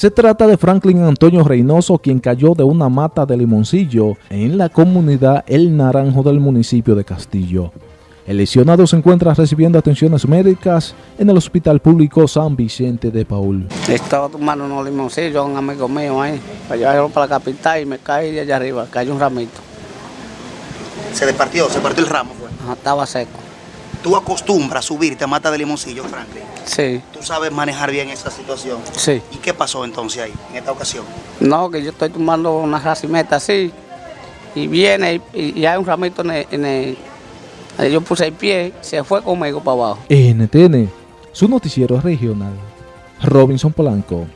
Se trata de Franklin Antonio Reynoso, quien cayó de una mata de limoncillo en la comunidad El Naranjo del municipio de Castillo. El lesionado se encuentra recibiendo atenciones médicas en el Hospital Público San Vicente de Paul. Estaba tomando unos limoncillos a un amigo mío ahí, para llevarlo para la capital y me caí de allá arriba, cayó un ramito. Se despartió, se partió el ramo. Ajá, Estaba seco. ¿Tú acostumbras a subirte a mata de limoncillo, Franklin? Sí, ¿Tú sabes manejar bien esa situación? sí. ¿Y qué pasó entonces ahí, en esta ocasión? No, que yo estoy tomando una racimeta así, y viene y, y hay un ramito en el, en el- ahí Yo puse el pie, se fue conmigo para abajo. NTN, su noticiero regional. Robinson Polanco.